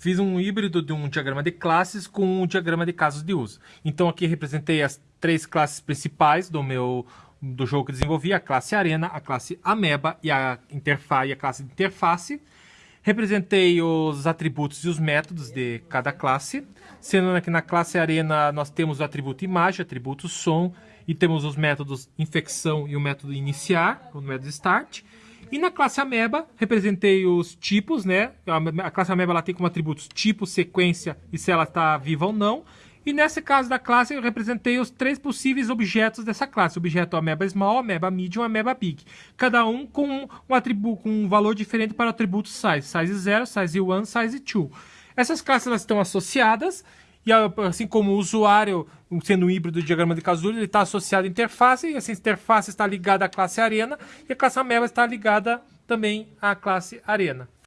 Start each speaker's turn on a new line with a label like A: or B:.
A: fiz um híbrido de um diagrama de classes com um diagrama de casos de uso. Então aqui representei as três classes principais do meu do jogo que desenvolvi, a classe Arena, a classe Ameba e a interface e a classe interface. Representei os atributos e os métodos de cada classe, sendo que na classe Arena nós temos o atributo imagem, atributo som, e temos os métodos infecção e o método iniciar, o método start. E na classe Ameba, representei os tipos, né? A classe Ameba ela tem como atributos tipo, sequência e se ela está viva ou não. E nesse caso da classe, eu representei os três possíveis objetos dessa classe. Objeto Ameba Small, Ameba Medium, Ameba Big. Cada um com um atributo, com um valor diferente para o atributo Size. Size 0, Size 1, Size 2. Essas classes elas estão associadas e assim como o usuário, sendo um híbrido do diagrama de Casulo, ele está associado à interface, e essa interface está ligada à classe Arena, e a classe Ameba está ligada também à classe Arena.